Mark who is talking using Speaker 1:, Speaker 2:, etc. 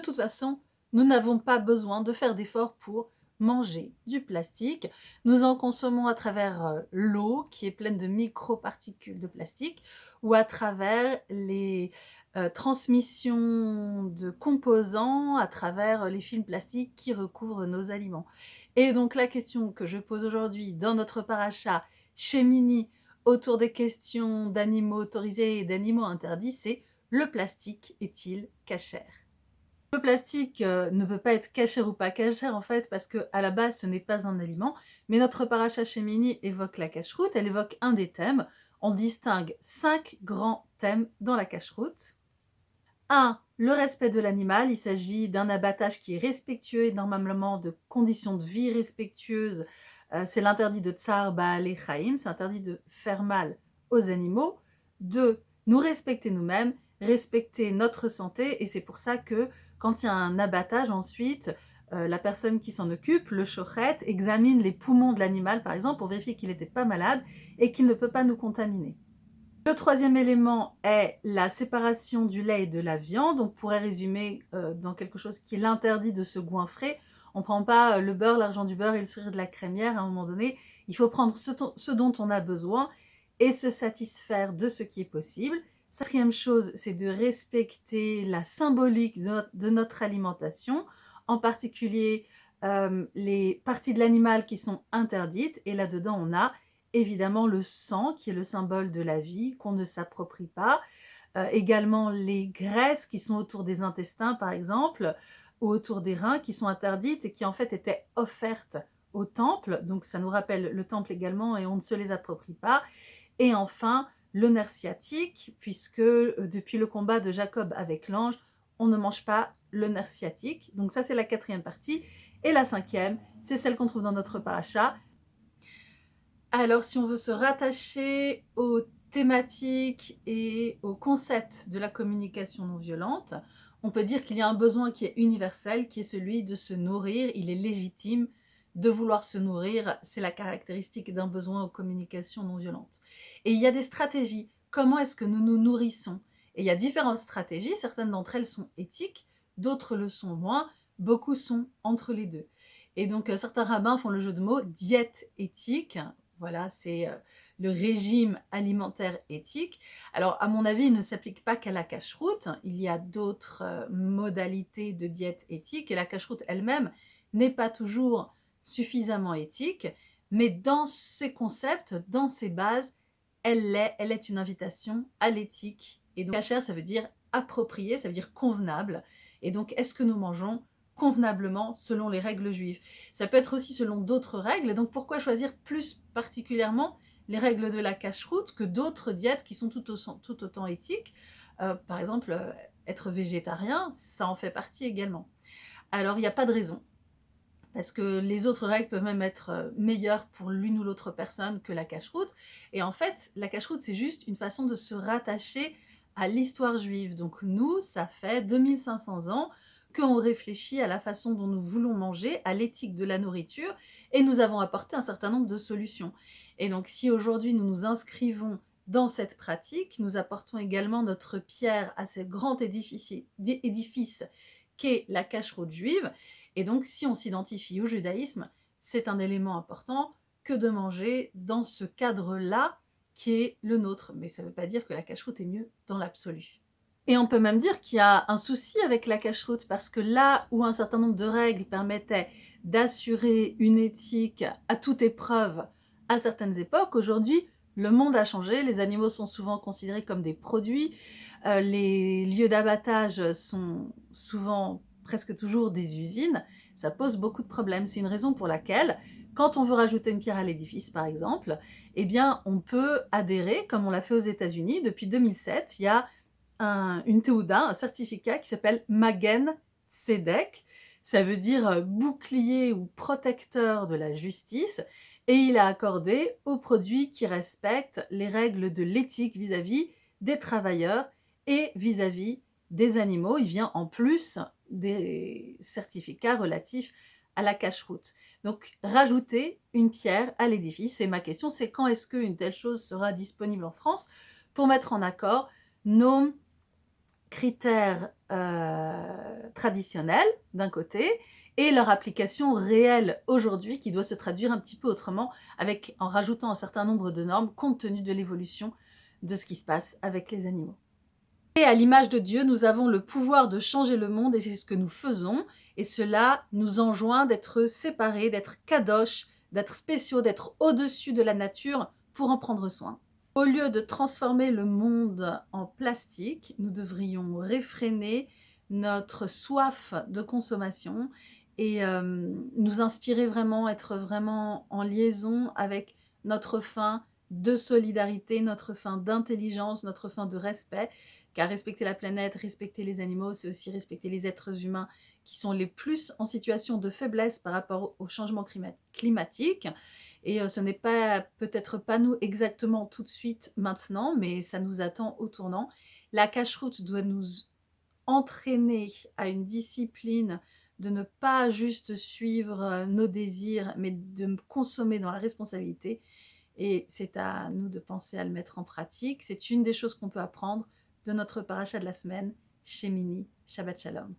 Speaker 1: De toute façon, nous n'avons pas besoin de faire d'efforts pour manger du plastique. Nous en consommons à travers euh, l'eau qui est pleine de microparticules de plastique ou à travers les euh, transmissions de composants à travers les films plastiques qui recouvrent nos aliments. Et donc la question que je pose aujourd'hui dans notre paracha chez Mini autour des questions d'animaux autorisés et d'animaux interdits, c'est le plastique est-il cachère? Le plastique euh, ne peut pas être cachère ou pas cachère en fait parce que à la base ce n'est pas un aliment, mais notre paracha chez Mini évoque la cache-route, elle évoque un des thèmes. On distingue cinq grands thèmes dans la cache-route. 1. Le respect de l'animal, il s'agit d'un abattage qui est respectueux et normalement de conditions de vie respectueuses. Euh, c'est l'interdit de tsar baal et chaim, c'est interdit de faire mal aux animaux. 2. Nous respecter nous-mêmes, respecter notre santé et c'est pour ça que quand il y a un abattage ensuite, euh, la personne qui s'en occupe, le chochet, examine les poumons de l'animal par exemple pour vérifier qu'il n'était pas malade et qu'il ne peut pas nous contaminer. Le troisième élément est la séparation du lait et de la viande. On pourrait résumer euh, dans quelque chose qui l'interdit de se goinfrer. On ne prend pas euh, le beurre, l'argent du beurre et le sourire de la crémière à un moment donné. Il faut prendre ce dont on a besoin et se satisfaire de ce qui est possible. Quatrième chose, c'est de respecter la symbolique de notre, alimentation, en particulier euh, les parties de l'animal qui sont interdites. Et là-dedans, on a évidemment le sang, qui est le symbole de la vie, qu'on ne s'approprie pas. Euh, également les graisses qui sont autour des intestins, par exemple, ou autour des reins, qui sont interdites et qui en fait étaient offertes au temple. Donc ça nous rappelle le temple également et on ne se les approprie pas. Et enfin, le nerf sciatique, puisque euh, depuis le combat de Jacob avec l'ange, on ne mange pas le nerf sciatique. Donc ça, c'est la quatrième partie. Et la cinquième, c'est celle qu'on trouve dans notre paracha. Alors, si on veut se rattacher aux thématiques et aux concepts de la communication non violente, on peut dire qu'il y a un besoin qui est universel, qui est celui de se nourrir. Il est légitime de vouloir se nourrir, c'est la caractéristique d'un besoin aux communications non violentes. Et il y a des stratégies. Comment est-ce que nous nous nourrissons? Et il y a différentes stratégies. Certaines d'entre elles sont éthiques, d'autres le sont moins. Beaucoup sont entre les deux. Et donc, euh, certains rabbins font le jeu de mots diète éthique. Voilà, c'est euh, le régime alimentaire éthique. Alors, à mon avis, il ne s'applique pas qu'à la cache-route. Il y a d'autres euh, modalités de diète éthique. Et la cache-route elle-même n'est pas toujours suffisamment éthique. Mais dans ces concepts, dans ces bases, elle l'est, elle est une invitation à l'éthique. Et donc, cachère, ça veut dire approprié, ça veut dire convenable. Et donc, est-ce que nous mangeons convenablement selon les règles juives? Ça peut être aussi selon d'autres règles. Donc, pourquoi choisir plus particulièrement les règles de la cache-route que d'autres diètes qui sont tout, autant éthiques? Euh, Par exemple, euh, être végétarien, ça en fait partie également. Alors, il n'y a pas de raison parce que les autres règles peuvent même être euh, meilleures pour l'une ou l'autre personne que la cache-route. Et en fait, la cache-route, c'est juste une façon de se rattacher à l'histoire juive. Donc nous, ça fait 2500 ans qu'on réfléchit à la façon dont nous voulons manger, à l'éthique de la nourriture, et nous avons apporté un certain nombre de solutions. Et donc si aujourd'hui nous nous inscrivons dans cette pratique, nous apportons également notre pierre à ce grand édifice, édifice qu'est la cache-route juive, et donc, si on s'identifie au judaïsme, c'est un élément important que de manger dans ce cadre-là qui est le nôtre. Mais ça ne veut pas dire que la cache-route est mieux dans l'absolu. Et on peut même dire qu'il y a un souci avec la cache-route parce que là où un certain nombre de règles permettaient d'assurer une éthique à toute épreuve à certaines époques, aujourd'hui, le monde a changé, les animaux sont souvent considérés comme des produits, euh, les lieux d'abattage sont souvent presque toujours des usines, ça pose beaucoup de problèmes. C'est une raison pour laquelle, quand on veut rajouter une pierre à l'édifice, par exemple, eh bien, on peut adhérer, comme on l'a fait aux États-Unis. Depuis 2007, il y a un, une Teuda, un certificat qui s'appelle Magen Tzedek. Ça veut dire euh, bouclier ou protecteur de la justice. Et il a accordé aux produits qui respectent les règles de l'éthique vis-à-vis des travailleurs et vis-à-vis des animaux. Il vient en plus des certificats relatifs à la cache-route. Donc, rajouter une pierre à l'édifice. Et ma question, c'est quand est-ce qu'une telle chose sera disponible en France pour mettre en accord nos critères euh, traditionnels d'un côté et leur application réelle aujourd'hui qui doit se traduire un petit peu autrement en rajoutant un certain nombre de normes compte tenu de l'évolution de ce qui se passe avec les animaux? Et à l'image de Dieu, nous avons le pouvoir de changer le monde et c'est ce que nous faisons. Et cela nous enjoint d'être séparés, d'être kadosh, d'être spéciaux, d'être au-dessus de la nature pour en prendre soin. Au lieu de transformer le monde en plastique, nous devrions réfréner notre soif de consommation et euh, nous inspirer vraiment, être vraiment en liaison avec notre fin de solidarité, notre fin d'intelligence, notre fin de respect car respecter la planète, respecter les animaux, c'est aussi respecter les êtres humains qui sont les plus en situation de faiblesse par rapport au changement climatique. Et euh, ce n'est peut-être pas nous exactement tout de suite maintenant, mais ça nous attend au tournant. La cache-route doit nous entraîner à une discipline de ne pas juste suivre euh, nos désirs, mais de consommer dans la responsabilité. Et c'est à nous de penser à le mettre en pratique. C'est une des choses qu'on peut apprendre de notre paracha de la semaine chez Mimi. Shabbat Shalom.